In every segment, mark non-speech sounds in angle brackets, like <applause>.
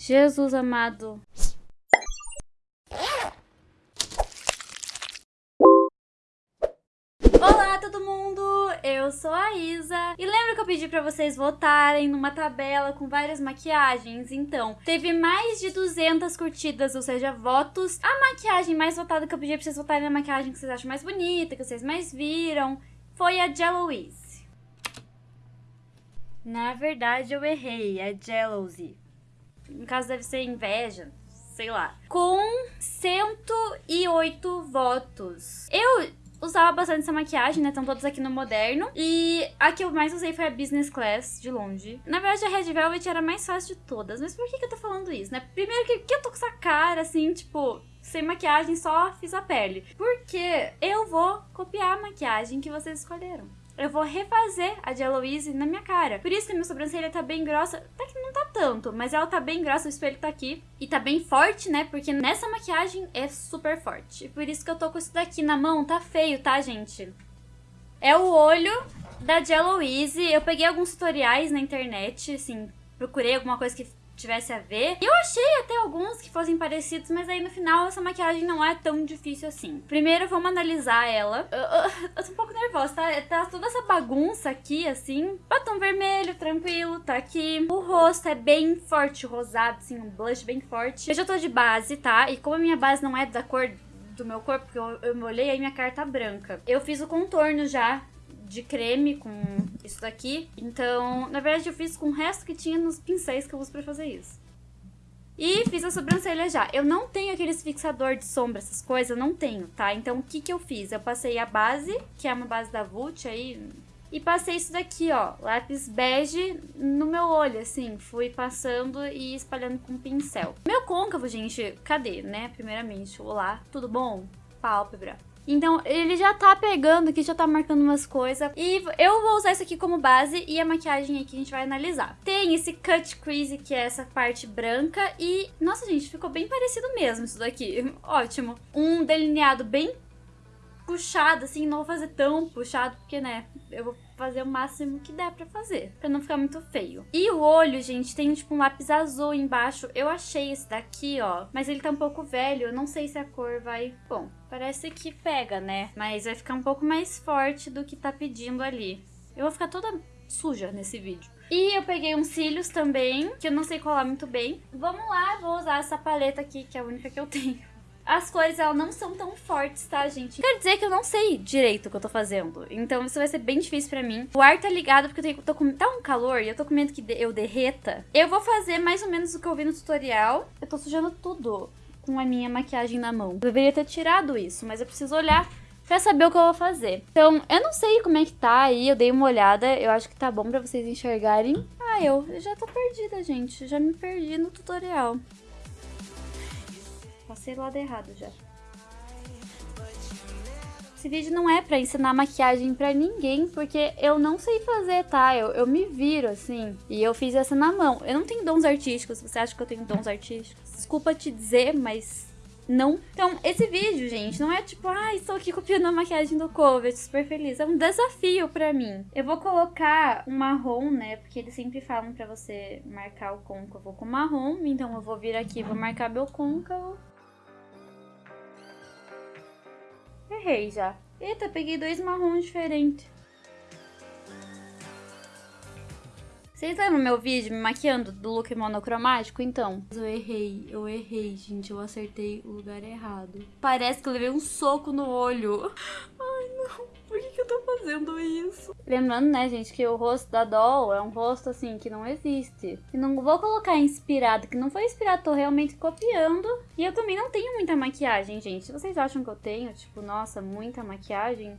Jesus amado. Olá todo mundo, eu sou a Isa e lembra que eu pedi pra vocês votarem numa tabela com várias maquiagens? Então, teve mais de 200 curtidas, ou seja, votos. A maquiagem mais votada que eu pedi pra vocês votarem na maquiagem que vocês acham mais bonita, que vocês mais viram, foi a Jealousy. Na verdade eu errei, é Jealousy. No caso deve ser inveja, sei lá. Com 108 votos. Eu usava bastante essa maquiagem, né? Estão todas aqui no moderno. E a que eu mais usei foi a Business Class, de longe. Na verdade, a Red Velvet era a mais fácil de todas. Mas por que, que eu tô falando isso, né? Primeiro que, que eu tô com essa cara, assim, tipo... Sem maquiagem, só fiz a pele. Porque eu vou copiar a maquiagem que vocês escolheram eu vou refazer a de na minha cara. Por isso que a minha sobrancelha tá bem grossa. Até que não tá tanto, mas ela tá bem grossa, o espelho tá aqui. E tá bem forte, né? Porque nessa maquiagem é super forte. E por isso que eu tô com isso daqui na mão. Tá feio, tá, gente? É o olho da Eloise. Eu peguei alguns tutoriais na internet, assim, procurei alguma coisa que tivesse a ver. E eu achei até alguns que fossem parecidos, mas aí no final essa maquiagem não é tão difícil assim. Primeiro vamos analisar ela. Eu, eu, eu tô um pouco nervosa, tá? Tá toda essa bagunça aqui, assim. Batom vermelho, tranquilo, tá aqui. O rosto é bem forte, rosado, assim, um blush bem forte. Eu já tô de base, tá? E como a minha base não é da cor do meu corpo, porque eu, eu olhei, aí minha cara tá branca. Eu fiz o contorno já de creme com isso daqui. Então, na verdade, eu fiz com o resto que tinha nos pincéis que eu uso pra fazer isso. E fiz a sobrancelha já. Eu não tenho aqueles fixador de sombra, essas coisas, não tenho, tá? Então, o que que eu fiz? Eu passei a base, que é uma base da Vult aí, e passei isso daqui, ó, lápis bege no meu olho, assim. Fui passando e espalhando com pincel. Meu côncavo, gente, cadê, né? Primeiramente, olá, tudo bom? Pálpebra. Então, ele já tá pegando aqui, já tá marcando umas coisas. E eu vou usar isso aqui como base e a maquiagem aqui a gente vai analisar. Tem esse cut crease, que é essa parte branca. E, nossa, gente, ficou bem parecido mesmo isso daqui. <laughs> Ótimo. Um delineado bem puxado, assim, não vou fazer tão puxado, porque, né, eu vou fazer o máximo que der pra fazer, pra não ficar muito feio. E o olho, gente, tem, tipo, um lápis azul embaixo. Eu achei esse daqui, ó, mas ele tá um pouco velho, eu não sei se a cor vai... Bom, parece que pega, né, mas vai ficar um pouco mais forte do que tá pedindo ali. Eu vou ficar toda suja nesse vídeo. E eu peguei uns cílios também, que eu não sei colar muito bem. Vamos lá, vou usar essa paleta aqui, que é a única que eu tenho as cores elas não são tão fortes, tá, gente? Quer dizer que eu não sei direito o que eu tô fazendo. Então isso vai ser bem difícil pra mim. O ar tá ligado porque eu tô com, tá um calor e eu tô com medo que eu derreta. Eu vou fazer mais ou menos o que eu vi no tutorial. Eu tô sujando tudo com a minha maquiagem na mão. Eu deveria ter tirado isso, mas eu preciso olhar pra saber o que eu vou fazer. Então, eu não sei como é que tá aí, eu dei uma olhada, eu acho que tá bom pra vocês enxergarem. Ah, eu, eu já tô perdida, gente, já me perdi no tutorial. Passei do lado errado já. Esse vídeo não é pra ensinar maquiagem pra ninguém, porque eu não sei fazer, tá? Eu, eu me viro, assim, e eu fiz essa na mão. Eu não tenho dons artísticos, você acha que eu tenho dons artísticos? Desculpa te dizer, mas não. Então, esse vídeo, gente, não é tipo, ah, estou aqui copiando a maquiagem do cover, super feliz. É um desafio pra mim. Eu vou colocar um marrom, né, porque eles sempre falam pra você marcar o côncavo com marrom. Então, eu vou vir aqui, vou marcar meu côncavo. Errei já. Eita, peguei dois marrons diferentes. Vocês lembram meu vídeo me maquiando do look monocromático? Então, eu errei, eu errei, gente. Eu acertei o lugar errado. Parece que eu levei um soco no olho. Ai, não. Fazendo isso? Lembrando, né, gente, que o rosto da Doll é um rosto, assim, que não existe. E não vou colocar inspirado, que não foi inspirado, tô realmente copiando. E eu também não tenho muita maquiagem, gente. Vocês acham que eu tenho, tipo, nossa, muita maquiagem,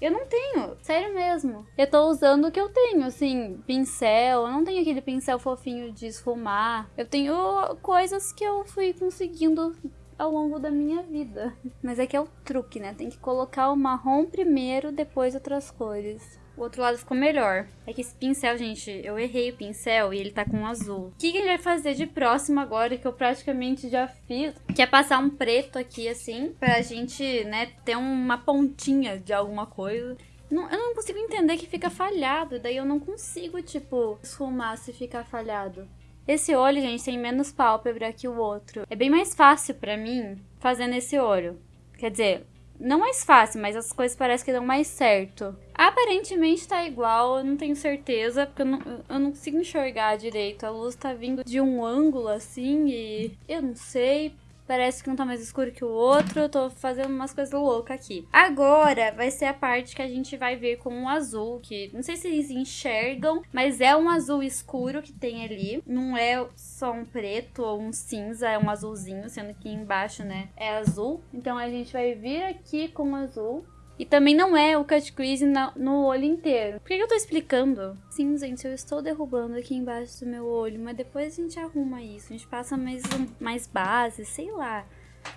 eu não tenho, sério mesmo. Eu tô usando o que eu tenho, assim, pincel. Eu não tenho aquele pincel fofinho de esfumar. Eu tenho coisas que eu fui conseguindo ao longo da minha vida. Mas é que é o truque, né? Tem que colocar o marrom primeiro, depois outras cores. O outro lado ficou melhor. É que esse pincel, gente, eu errei o pincel e ele tá com azul. O que, que ele vai fazer de próximo agora, que eu praticamente já fiz? Que é passar um preto aqui, assim, pra gente, né, ter uma pontinha de alguma coisa. Não, eu não consigo entender que fica falhado, daí eu não consigo, tipo, esfumar se ficar falhado. Esse olho, gente, tem menos pálpebra que o outro. É bem mais fácil para mim fazendo esse olho. Quer dizer, não mais fácil, mas as coisas parecem que dão mais certo. Aparentemente tá igual, eu não tenho certeza, porque eu não, eu não consigo enxergar direito. A luz tá vindo de um ângulo assim e eu não sei parece que um tá mais escuro que o outro. Eu tô fazendo umas coisas loucas aqui. Agora vai ser a parte que a gente vai ver com um azul, que não sei se eles enxergam, mas é um azul escuro que tem ali. Não é só um preto ou um cinza, é um azulzinho, sendo que embaixo, né, é azul. Então a gente vai vir aqui com o azul. E também não é o cut crease no olho inteiro. Por que, que eu tô explicando? Sim, gente, eu estou derrubando aqui embaixo do meu olho, mas depois a gente arruma isso. A gente passa mais, mais base, sei lá.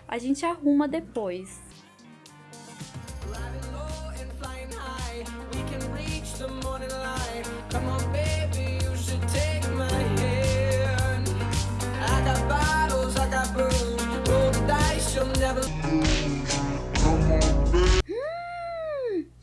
A gente arruma depois.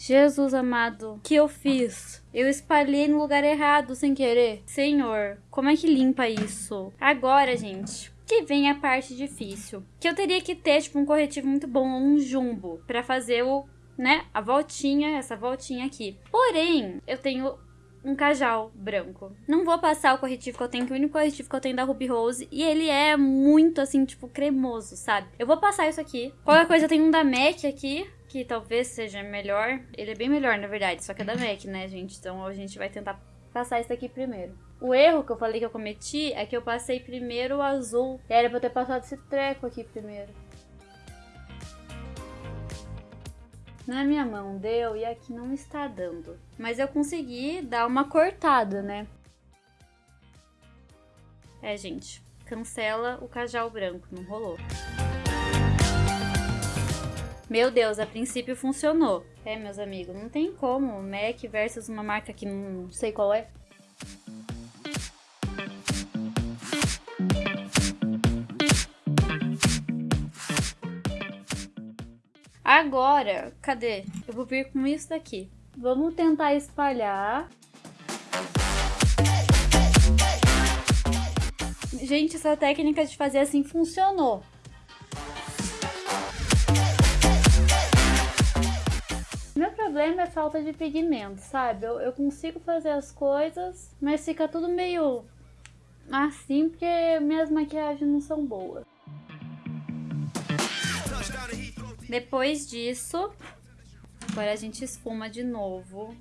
Jesus amado, que eu fiz? Eu espalhei no lugar errado sem querer. Senhor, como é que limpa isso? Agora, gente, que vem a parte difícil. Que eu teria que ter, tipo, um corretivo muito bom, um jumbo, para fazer o, né, a voltinha, essa voltinha aqui. Porém, eu tenho um cajal branco. Não vou passar o corretivo que eu tenho, que o único corretivo que eu tenho é da Ruby Rose. E ele é muito, assim, tipo, cremoso, sabe? Eu vou passar isso aqui. Qualquer coisa, eu tenho um da MAC aqui que talvez seja melhor. Ele é bem melhor, na verdade, só que é da MAC, né, gente? Então a gente vai tentar passar isso aqui primeiro. O erro que eu falei que eu cometi é que eu passei primeiro o azul. Era pra eu ter passado esse treco aqui primeiro. Na minha mão deu e aqui não está dando. Mas eu consegui dar uma cortada, né? É, gente. Cancela o cajal branco, não rolou. Meu Deus, a princípio funcionou. É, meus amigos, não tem como. Mac versus uma marca que não sei qual é. Agora, cadê? Eu vou vir com isso daqui. Vamos tentar espalhar. Gente, essa técnica de fazer assim funcionou. Problema é falta de pigmento, sabe? Eu, eu consigo fazer as coisas, mas fica tudo meio assim porque minhas maquiagens não são boas. Depois disso, agora a gente esfuma de novo.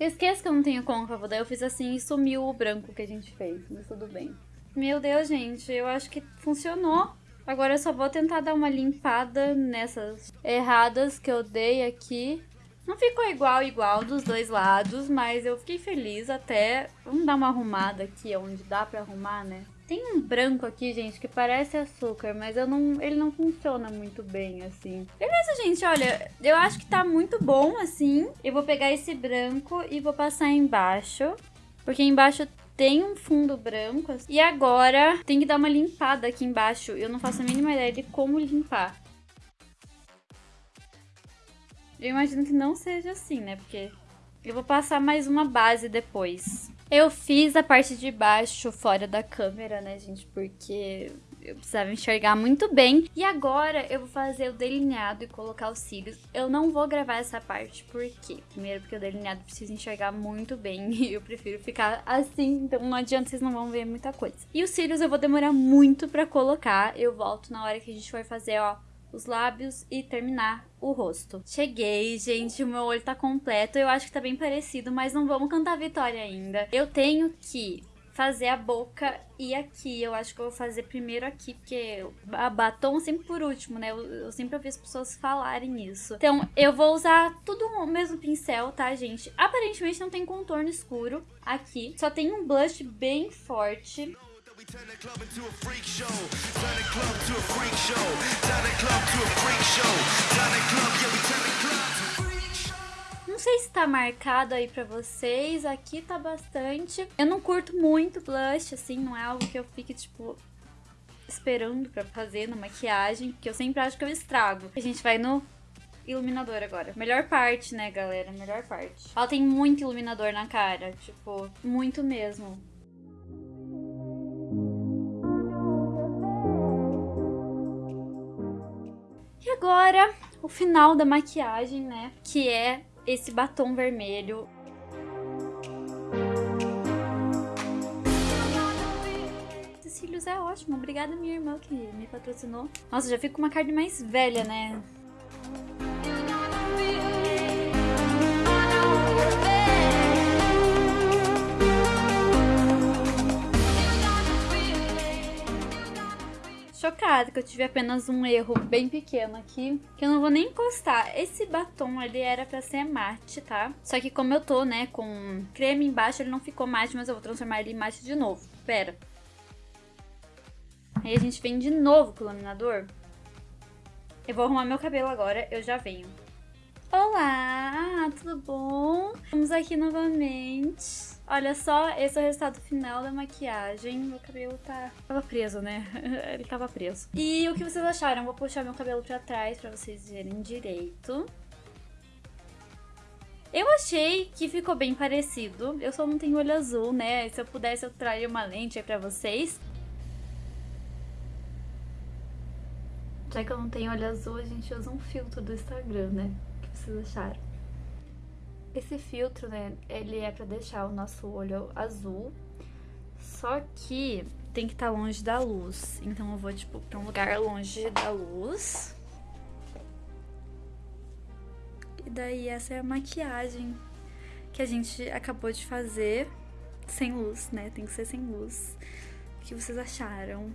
Esqueça que eu não tenho côncavo, daí eu fiz assim e sumiu o branco que a gente fez, mas tudo bem. Meu Deus, gente, eu acho que funcionou. Agora eu só vou tentar dar uma limpada nessas erradas que eu dei aqui. Não ficou igual, igual dos dois lados, mas eu fiquei feliz até. Vamos dar uma arrumada aqui, onde dá pra arrumar, né? Tem um branco aqui, gente, que parece açúcar, mas eu não, ele não funciona muito bem, assim. Beleza, gente, olha, eu acho que tá muito bom, assim. Eu vou pegar esse branco e vou passar embaixo. Porque embaixo tem um fundo branco. E agora tem que dar uma limpada aqui embaixo. Eu não faço a mínima ideia de como limpar. Eu imagino que não seja assim, né? Porque eu vou passar mais uma base depois. Eu fiz a parte de baixo fora da câmera, né, gente? Porque eu precisava enxergar muito bem. E agora eu vou fazer o delineado e colocar os cílios. Eu não vou gravar essa parte, por quê? Primeiro porque o delineado precisa enxergar muito bem <laughs> e eu prefiro ficar assim, então não adianta, vocês não vão ver muita coisa. E os cílios eu vou demorar muito pra colocar, eu volto na hora que a gente for fazer, ó, os lábios e terminar o rosto. Cheguei, gente, o meu olho tá completo. Eu acho que tá bem parecido, mas não vamos cantar vitória ainda. Eu tenho que fazer a boca e aqui. Eu acho que eu vou fazer primeiro aqui, porque a batom sempre por último, né? Eu, eu, sempre ouvi as pessoas falarem isso. Então, eu vou usar tudo o mesmo pincel, tá, gente? Aparentemente não tem contorno escuro aqui. Só tem um blush bem forte. Turn tá marcado aí pra vocês, aqui tá bastante. Eu não curto muito blush, assim, não é algo que eu fique, tipo, esperando pra fazer na maquiagem, porque eu sempre acho que eu estrago. A gente vai no iluminador agora. Melhor parte, né, galera? Melhor parte. Ela tem muito iluminador na cara. Tipo, muito mesmo. E agora, o final da maquiagem, né? Que é esse batom vermelho. cílios é ótimo. Obrigada, minha irmã, que me patrocinou. Nossa, já fico com uma carne mais velha, né? Chocada que eu tive apenas um erro bem pequeno aqui, que eu não vou nem encostar. Esse batom, ele era pra ser mate, tá? Só que como eu tô, né, com creme embaixo, ele não ficou mate, mas eu vou transformar ele em mate de novo. Pera. Aí a gente vem de novo com o iluminador. Eu vou arrumar meu cabelo agora, eu já venho. Olá, tudo bom? Estamos aqui novamente. Olha só, esse é o resultado final da maquiagem. Meu cabelo tá... Tava preso, né? <laughs> Ele tava preso. E o que vocês acharam? Vou puxar meu cabelo pra trás pra vocês verem direito. Eu achei que ficou bem parecido. Eu só não tenho olho azul, né? Se eu pudesse, eu traria uma lente aí pra vocês. Já que eu não tenho olho azul, a gente usa um filtro do Instagram, né? Vocês acharam? Esse filtro, né, ele é pra deixar o nosso olho azul, só que tem que estar tá longe da luz. Então eu vou, tipo, pra um lugar longe da luz. E daí essa é a maquiagem que a gente acabou de fazer sem luz, né? Tem que ser sem luz. O que vocês acharam?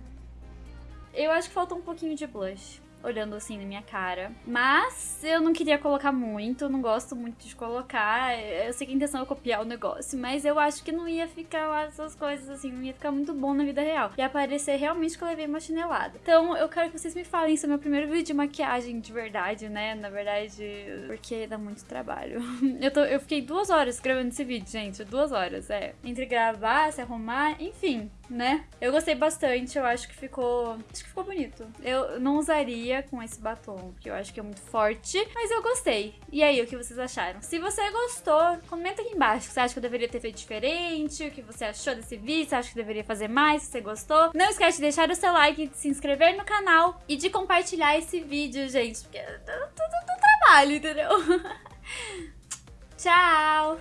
Eu acho que faltou um pouquinho de blush olhando assim na minha cara. Mas eu não queria colocar muito, não gosto muito de colocar. Eu sei que a intenção é copiar o negócio, mas eu acho que não ia ficar lá essas coisas assim, não ia ficar muito bom na vida real. Ia parecer realmente que eu levei uma chinelada. Então eu quero que vocês me falem, esse é meu primeiro vídeo de maquiagem de verdade, né? Na verdade, porque dá muito trabalho. <laughs> Eu, tô, eu fiquei duas horas gravando esse vídeo, gente. Duas horas, é. Entre gravar, se arrumar, enfim né? Eu gostei bastante, eu acho que ficou. Acho que ficou bonito. Eu não usaria com esse batom, porque eu acho que é muito forte, mas eu gostei. E aí, o que vocês acharam? Se você gostou, comenta aqui embaixo. Você acha que eu deveria ter feito diferente? O que você achou desse vídeo? Você acha que deveria fazer mais? Se você gostou? Não esquece de deixar o seu like, de se inscrever no canal e de compartilhar esse vídeo, gente, porque é tudo trabalho, entendeu? <laughs> Tchau!